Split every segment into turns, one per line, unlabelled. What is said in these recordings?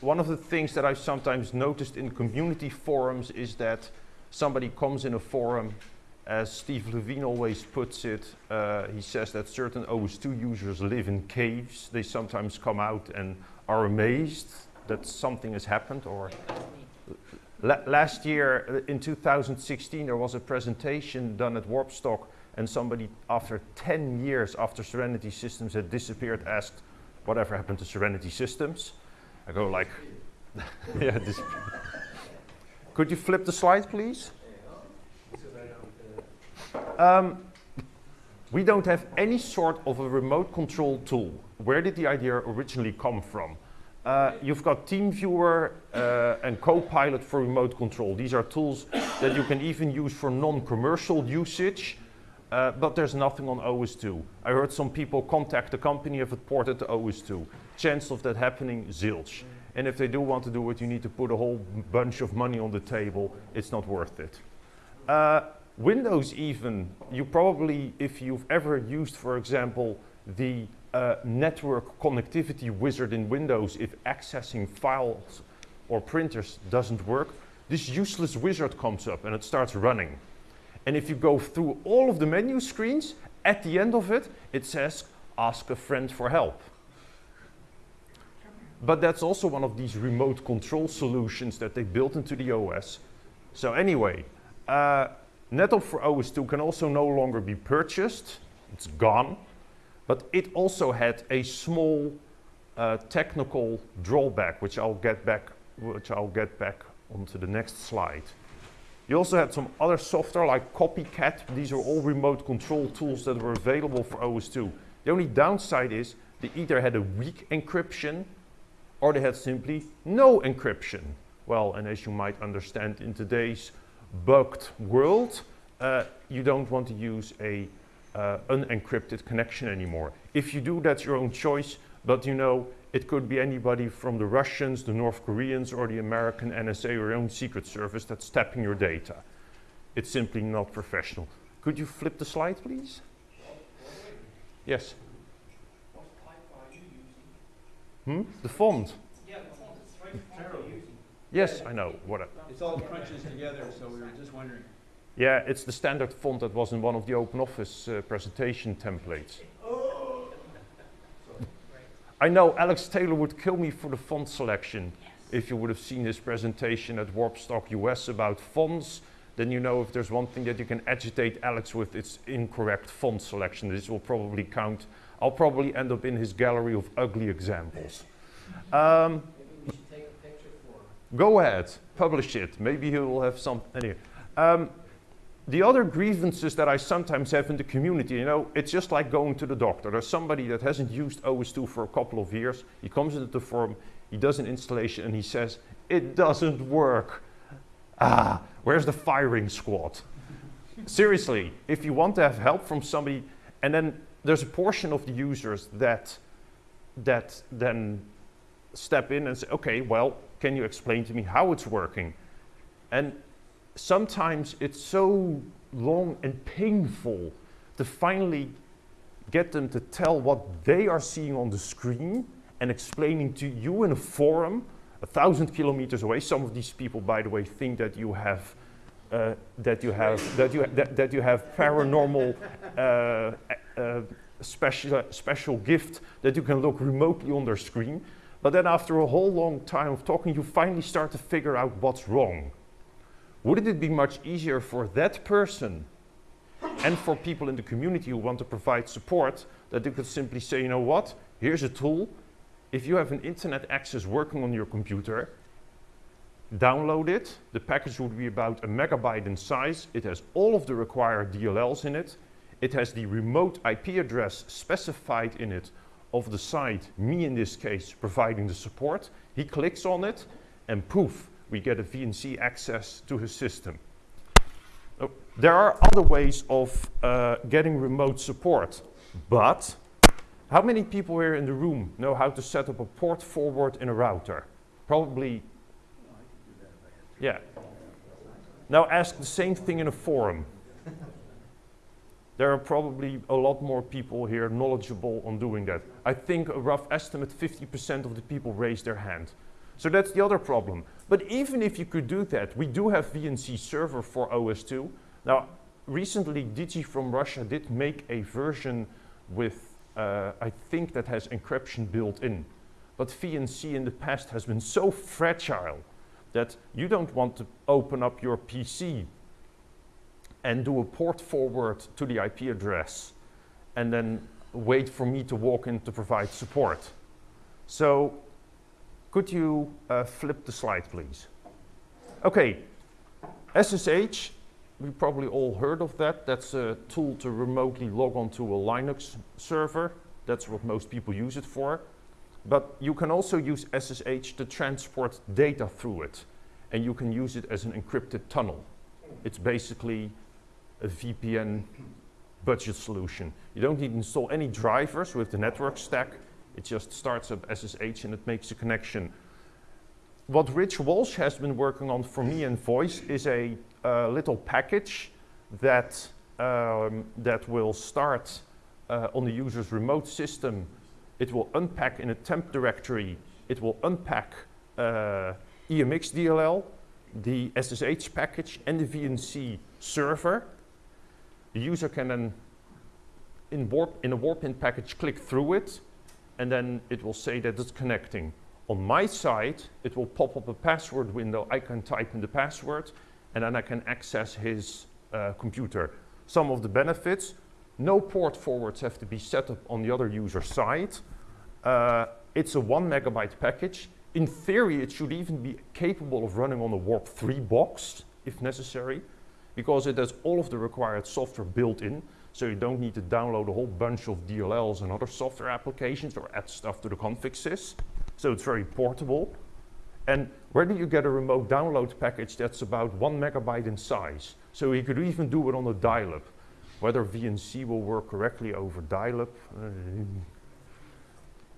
one of the things that I've sometimes noticed in community forums is that somebody comes in a forum, as Steve Levine always puts it, uh, he says that certain OS2 users live in caves. They sometimes come out and are amazed that something has happened or La last year, uh, in 2016, there was a presentation done at Warpstock and somebody, after 10 years after Serenity Systems had disappeared, asked, whatever happened to Serenity Systems? I go like, yeah, Could you flip the slide, please? Um, we don't have any sort of a remote control tool. Where did the idea originally come from? Uh, you've got TeamViewer uh, and Copilot for remote control. These are tools that you can even use for non-commercial usage, uh, but there's nothing on OS2. I heard some people contact the company if it ported to OS2. Chance of that happening, zilch. And if they do want to do it, you need to put a whole bunch of money on the table. It's not worth it. Uh, Windows even, you probably, if you've ever used, for example, the uh, network connectivity wizard in Windows if accessing files or printers doesn't work, this useless wizard comes up and it starts running. And if you go through all of the menu screens, at the end of it, it says, ask a friend for help. But that's also one of these remote control solutions that they built into the OS. So anyway, uh, for OS2 can also no longer be purchased. It's gone. But it also had a small uh, technical drawback, which I'll get back, which I'll get back onto the next slide. You also had some other software like Copycat. These are all remote control tools that were available for OS2. The only downside is they either had a weak encryption or they had simply no encryption. Well, and as you might understand in today's bugged world, uh, you don't want to use a uh, unencrypted connection anymore. If you do, that's your own choice, but you know, it could be anybody from the Russians, the North Koreans, or the American NSA or your own secret service that's tapping your data. It's simply not professional. Could you flip the slide, please? Yes.
What pipe are you using?
Hmm? The font.
Yeah, the font is right.
Yes, I know. What?
It's all crunches together, so we were just wondering.
Yeah, it's the standard font that was in one of the OpenOffice uh, presentation templates. I know Alex Taylor would kill me for the font selection. If you would have seen his presentation at Warpstock US about fonts, then you know if there's one thing that you can agitate Alex with, it's incorrect font selection. This will probably count. I'll probably end up in his gallery of ugly examples. Um, go ahead, publish it. Maybe he will have some. Anyway. Um, the other grievances that I sometimes have in the community, you know, it's just like going to the doctor. There's somebody that hasn't used OS2 for a couple of years. He comes into the forum, he does an installation, and he says, it doesn't work. Ah, where's the firing squad? Seriously, if you want to have help from somebody, and then there's a portion of the users that, that then step in and say, okay, well, can you explain to me how it's working? And sometimes it's so long and painful to finally get them to tell what they are seeing on the screen and explaining to you in a forum a thousand kilometers away. Some of these people, by the way, think that you have uh, that you have that you that, that you have paranormal uh, uh, special special gift that you can look remotely on their screen. But then after a whole long time of talking, you finally start to figure out what's wrong. Wouldn't it be much easier for that person and for people in the community who want to provide support that they could simply say, you know what, here's a tool. If you have an internet access working on your computer, download it. The package would be about a megabyte in size. It has all of the required DLLs in it. It has the remote IP address specified in it of the site, me in this case, providing the support. He clicks on it and poof, we get a VNC access to his system. Oh, there are other ways of uh, getting remote support, but how many people here in the room know how to set up a port forward in a router? Probably, yeah. Now ask the same thing in a forum. there are probably a lot more people here knowledgeable on doing that. I think a rough estimate 50% of the people raise their hand. So that's the other problem. But even if you could do that, we do have VNC server for OS2. Now, recently Digi from Russia did make a version with, uh, I think that has encryption built in. But VNC in the past has been so fragile that you don't want to open up your PC and do a port forward to the IP address and then wait for me to walk in to provide support. So could you uh, flip the slide, please? Okay, SSH, we probably all heard of that. That's a tool to remotely log onto a Linux server. That's what most people use it for. But you can also use SSH to transport data through it. And you can use it as an encrypted tunnel. It's basically a VPN budget solution. You don't need to install any drivers with the network stack. It just starts up SSH and it makes a connection. What Rich Walsh has been working on for me and Voice is a uh, little package that, um, that will start uh, on the user's remote system. It will unpack in a temp directory. It will unpack uh, EMX DLL, the SSH package, and the VNC server. The user can then, in, warp, in a WarpIN package, click through it, and then it will say that it's connecting. On my side, it will pop up a password window. I can type in the password, and then I can access his uh, computer. Some of the benefits, no port forwards have to be set up on the other user side. Uh, it's a one megabyte package. In theory, it should even be capable of running on a Warp 3 box, if necessary, because it has all of the required software built in, so you don't need to download a whole bunch of DLLs and other software applications or add stuff to the config sys. So it's very portable. And where do you get a remote download package that's about one megabyte in size? So you could even do it on a dial-up. Whether VNC will work correctly over dial-up, uh,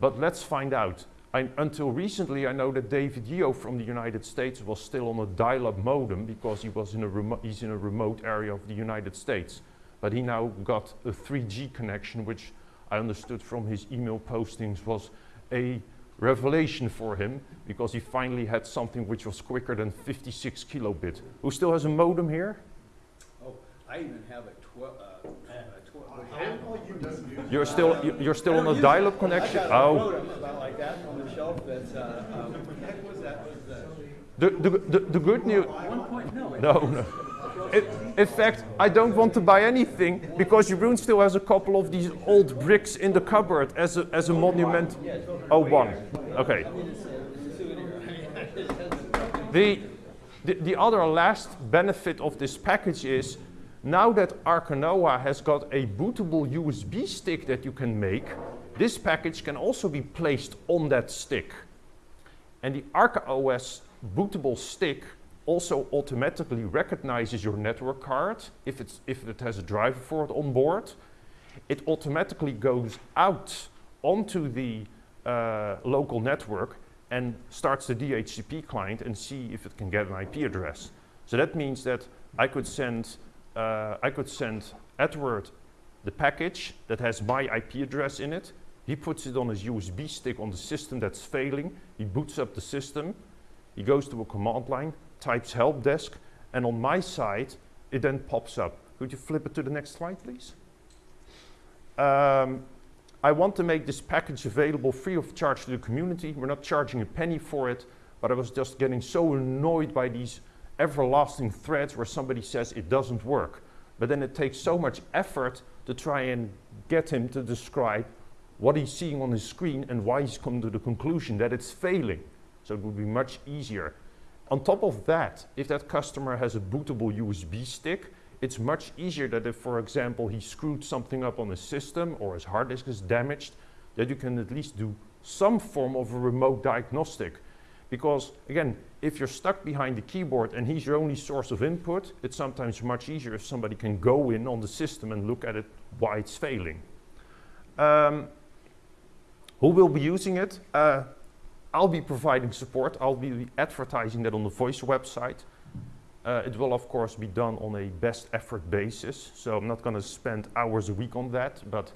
but let's find out. I, until recently, I know that David Yeo from the United States was still on a dial-up modem because he was in a he's in a remote area of the United States. But he now got a 3G connection, which I understood from his email postings was a revelation for him because he finally had something which was quicker than 56 kilobit. Who still has a modem here?
Oh, I even have a twelve, uh, a twelve.
You're still you- you're still on a dial-up connection.
I got a
Oh,
modem about like that on the shelf that's, uh, um, heck was that, was that?
the the the, the good news.
No. it-
No. In, in fact, I don't want to buy anything because Jeroen still has a couple of these old bricks in the cupboard as a, as a monument. Oh, one. Okay. The, the, the other last benefit of this package is now that ArcaOS has got a bootable USB stick that you can make, this package can also be placed on that stick. And the ArcaOS bootable stick also automatically recognizes your network card if, it's, if it has a driver for it on board. It automatically goes out onto the uh, local network and starts the DHCP client and see if it can get an IP address. So that means that I could send, uh, I could send Edward the package that has my IP address in it. He puts it on his USB stick on the system that's failing. He boots up the system. He goes to a command line, types help desk, and on my side, it then pops up. Could you flip it to the next slide, please? Um, I want to make this package available free of charge to the community. We're not charging a penny for it, but I was just getting so annoyed by these everlasting threads where somebody says it doesn't work. But then it takes so much effort to try and get him to describe what he's seeing on his screen and why he's come to the conclusion that it's failing. So it would be much easier. On top of that, if that customer has a bootable USB stick, it's much easier that if, for example, he screwed something up on his system or his hard disk is damaged, that you can at least do some form of a remote diagnostic. Because again, if you're stuck behind the keyboard and he's your only source of input, it's sometimes much easier if somebody can go in on the system and look at it why it's failing. Um, who will be using it? Uh, I'll be providing support. I'll be advertising that on the Voice website. Uh, it will, of course, be done on a best effort basis. So I'm not going to spend hours a week on that, but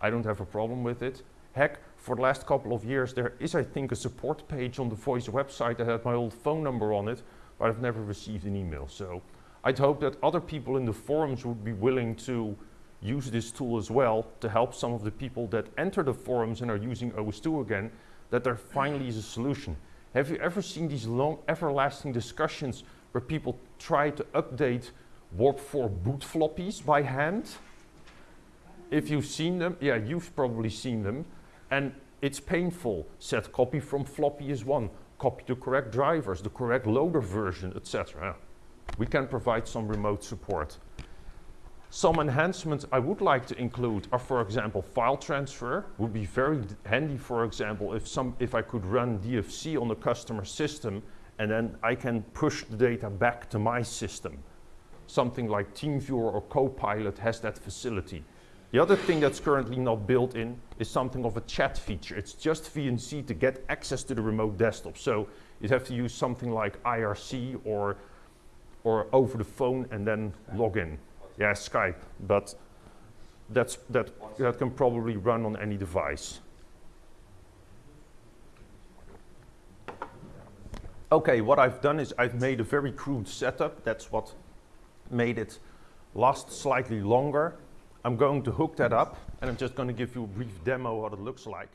I don't have a problem with it. Heck, for the last couple of years, there is, I think, a support page on the Voice website that had my old phone number on it, but I've never received an email. So I'd hope that other people in the forums would be willing to use this tool as well to help some of the people that enter the forums and are using OS2 again, that there finally is a solution. Have you ever seen these long, everlasting discussions where people try to update Warp 4 boot floppies by hand? If you've seen them, yeah, you've probably seen them. And it's painful. Set copy from floppy is one. Copy the correct drivers, the correct loader version, etc. We can provide some remote support. Some enhancements I would like to include are, for example, file transfer. Would be very handy, for example, if some if I could run DFSee on the customer system and then I can push the data back to my system. Something like TeamViewer or Copilot has that facility. The other thing that's currently not built in is something of a chat feature. It's just VNC to get access to the remote desktop. So you'd have to use something like IRC or, or over the phone and then log in. Yeah, Skype, but that's, that, that can probably run on any device. Okay, what I've done is I've made a very crude setup. That's what made it last slightly longer. I'm going to hook that up and I'm just going to give you a brief demo what it looks like.